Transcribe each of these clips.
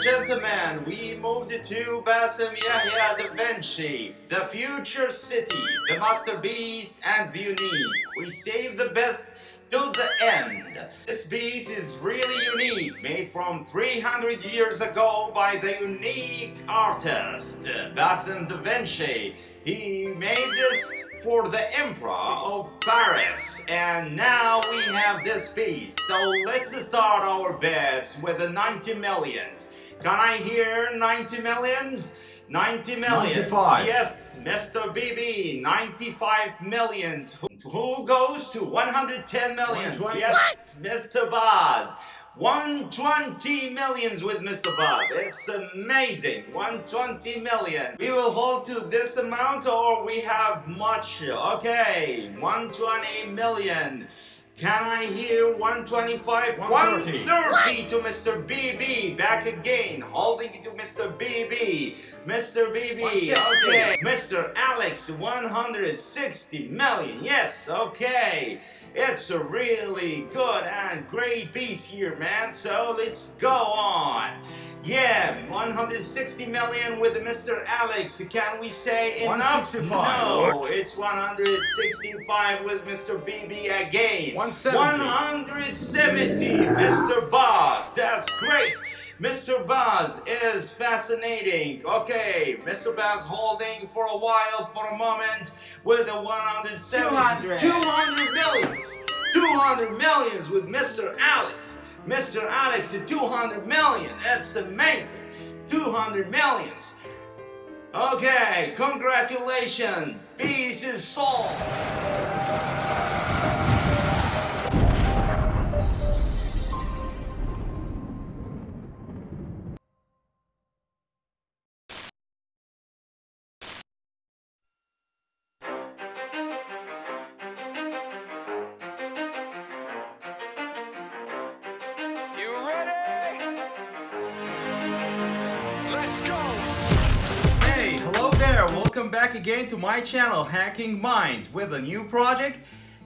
gentlemen, we moved to Bassem Yahya Da Vinci, the future city, the masterpiece and the unique. We save the best to the end. This piece is really unique, made from 300 years ago by the unique artist, Bassem Da Vinci. He made this for the Emperor of Paris and now we have this piece so let's start our bets with the 90 millions can I hear 90 millions 90 millions 95 yes Mr. BB 95 millions who, goes to 110 millions 120. yes Mr. Baz 120 millions with Mr. Buzz. It's amazing. 120 million. We will hold to this amount or we have much. Okay, 120 million. Can I hear 125? 130. 130 to Mr. BB. Back again. Holding it to Mr. BB. Mr. BB. Okay. Mr. Alex, 160 million. Yes, okay. It's a really good and great piece here, man. So let's go on. Yeah, 160 million with Mr. Alex. Can we say enough? 165. No, it's 165 with Mr. BB again. 170. 170, Mr. Boss. That's great. Mr. Buzz is fascinating. Okay, Mr. Buzz holding for a while, for a moment, with a 170. 200. 200 millions. 200 millions with Mr. Alex. Mr. Alex, 200 million. That's amazing. 200 millions. Okay, congratulations. Piece is solved. Go! Hey, hello there. Welcome back again to my channel, Hacking Minds, with a new project,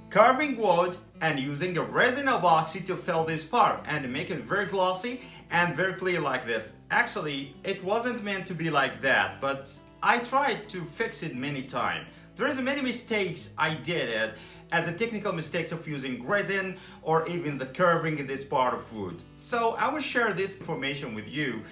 carving wood and using a resin epoxy to fill this part and make it very glossy and very clear like this. Actually, it wasn't meant to be like that, but I tried to fix it many times. There's many mistakes I did it as a technical mistakes of using resin or even the curving in this part of wood. So I will share this information with you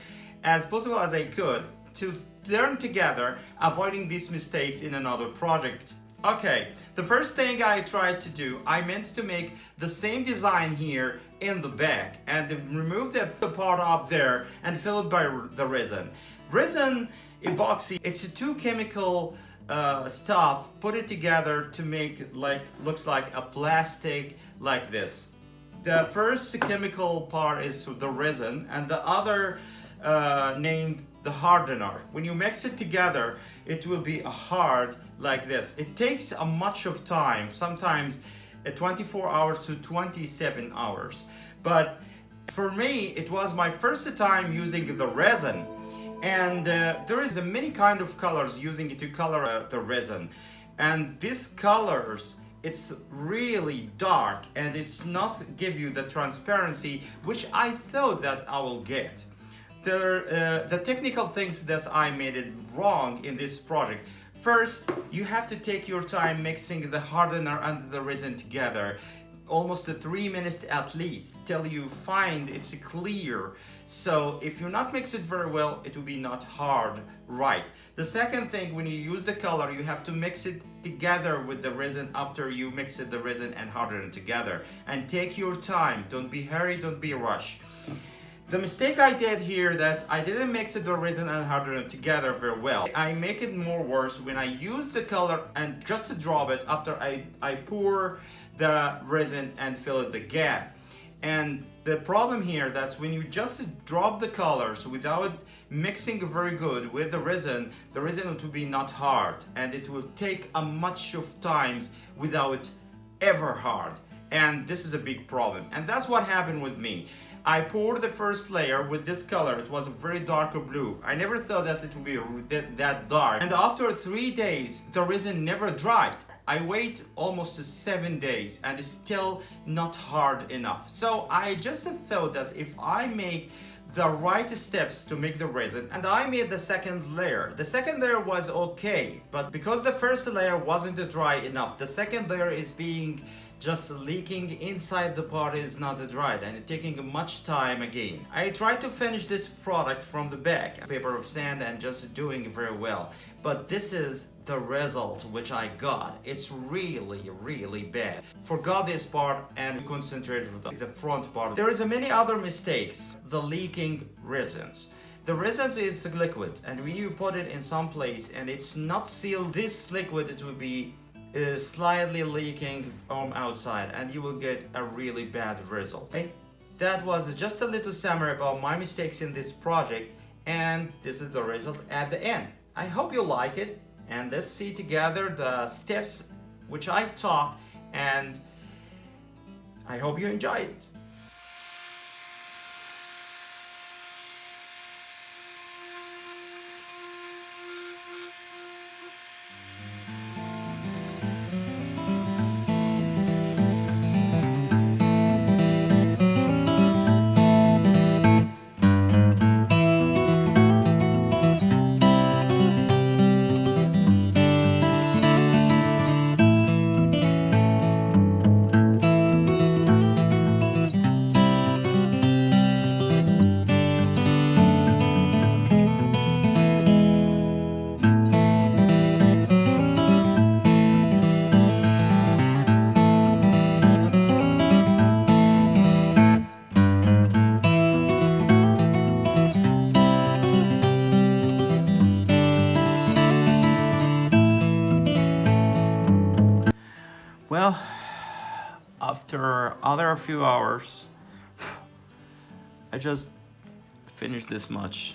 as possible as I could to learn together avoiding these mistakes in another project. Okay, the first thing I tried to do, I meant to make the same design here in the back and remove the, the part up there and fill it by the resin. Resin epoxy, it's a two chemical uh, stuff, put it together to make like looks like a plastic like this. The first chemical part is the resin and the other uh, named the hardener. When you mix it together, it will be a hard like this. It takes a much of time, sometimes uh, 24 hours to 27 hours. But for me, it was my first time using the resin and uh, there is a many kind of colors using it to color uh, the resin and these colors it's really dark and it's not give you the transparency which I thought that I will get the, uh, the technical things that I made it wrong in this project. First you have to take your time mixing the hardener and the resin together. Almost three minutes at least till you find it's clear. So if you not mix it very well it will be not hard right? The second thing when you use the color you have to mix it together with the resin after you mix it the resin and harden it together. And take your time. Don't be hurry don't be rush the mistake I did here that I didn't mix the resin and hardener together very well. I make it more worse when I use the color and just to drop it after I, I pour the resin and fill it the gap. And the problem here that's when you just drop the colors without mixing very good with the resin, the resin will be not hard and it will take a much of times without ever hard. And this is a big problem. And that's what happened with me. I poured the first layer with this color. It was a very darker blue. I never thought that it would be that, dark. And after three days, the resin never dried. I wait almost seven days and it's still not hard enough. So I just thought that if I make the right steps to make the resin and I made the second layer. The second layer was okay, but because the first layer wasn't dry enough, the second layer is being just leaking inside the part is not dried and taking much time again. I tried to finish this product from the back, paper of sand and just doing very well. But this is the result which I got. It's really, really bad. Forgot this part and concentrated with the front part. There is a many other mistakes. The leaking resins. The resins is liquid and when you put it in some place and it's not sealed, this liquid it will be is slightly leaking from outside and you will get a really bad result. That was just a little summary about my mistakes in this project and this is the result at the end. I hope you like it and let's see together the steps which I taught and I hope you enjoy it. After other few hours, I just finished this much.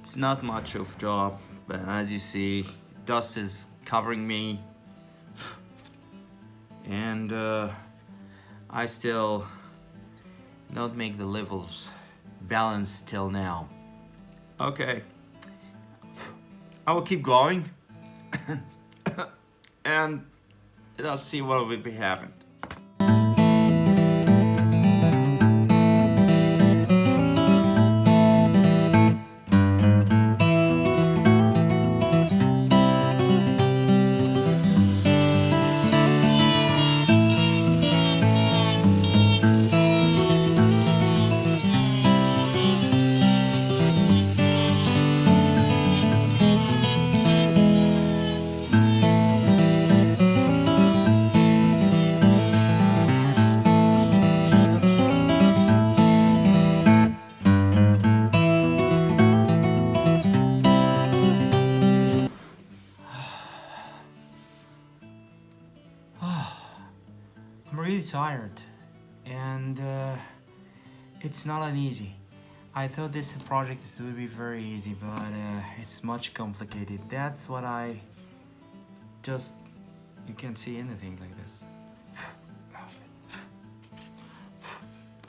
It's not much of job, but as you see, dust is covering me. And uh, I still not make the levels balanced till now. Okay, I will keep going. and Let's see what will be really tired and uh, it's not an easy. I thought this project would be very easy, but uh, it's much complicated. That's what I just... You can't see anything like this.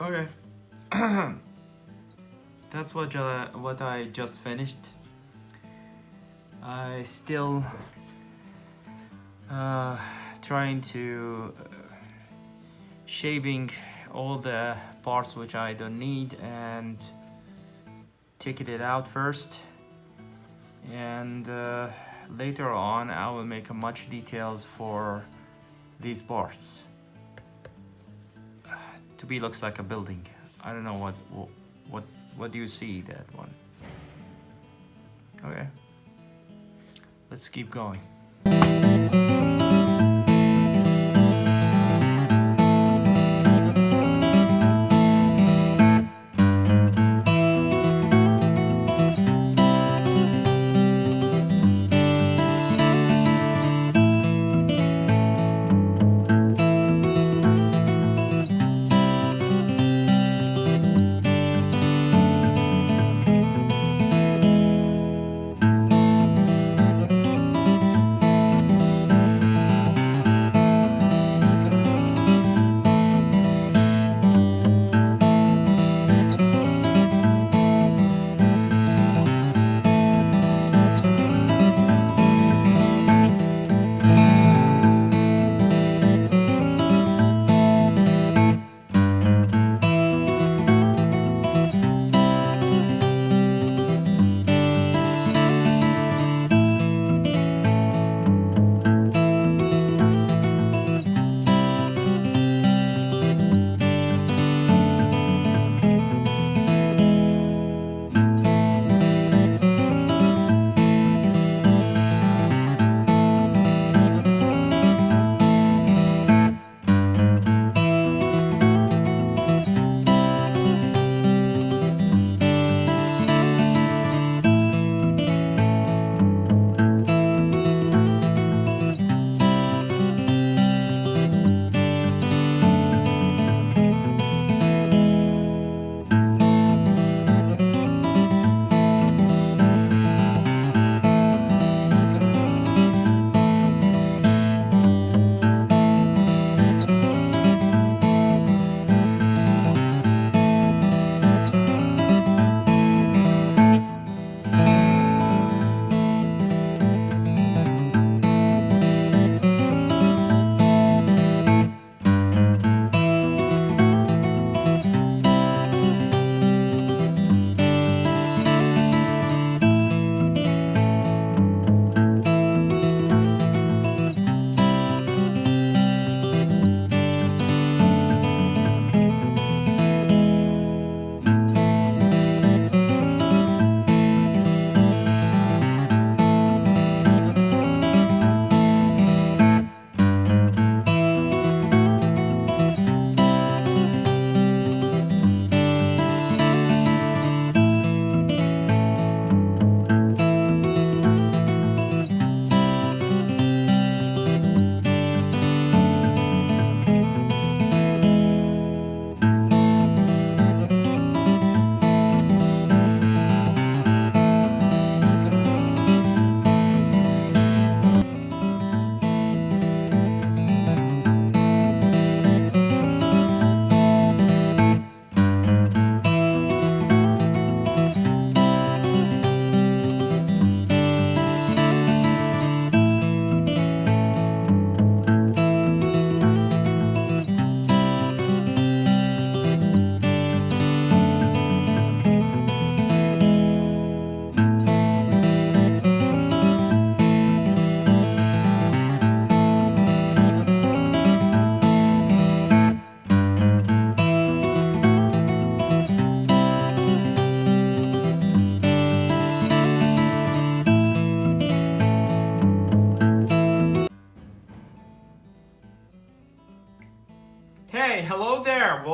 okay. That's what, uh, what I just finished. I still uh, trying to shaving all the parts which I don't need and taking it out first. And uh, later on I will make a much details for these parts. To be looks like a building. I don't know what what what do you see that one? Okay. Let's keep going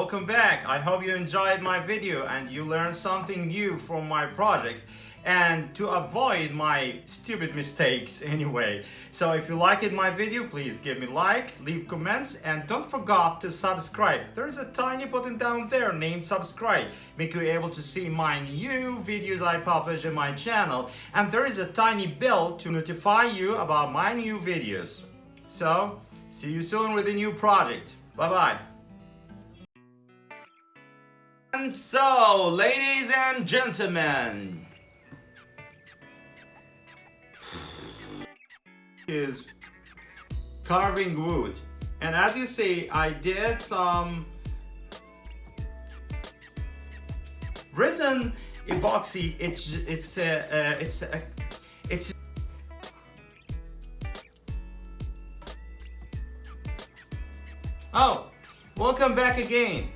welcome back. I hope you enjoyed my video and you learned something new from my project and to avoid my stupid mistakes anyway. So if you liked my video, please give me like, leave comments and don't forget to subscribe. There's a tiny button down there named subscribe. Make you able to see my new videos I publish in my channel and there is a tiny bell to notify you about my new videos. So, see you soon with a new project. Bye bye. And so, ladies and gentlemen, is carving wood. And as you see, I did some resin epoxy. It's it's uh, uh, it's uh, it's Oh, welcome back again.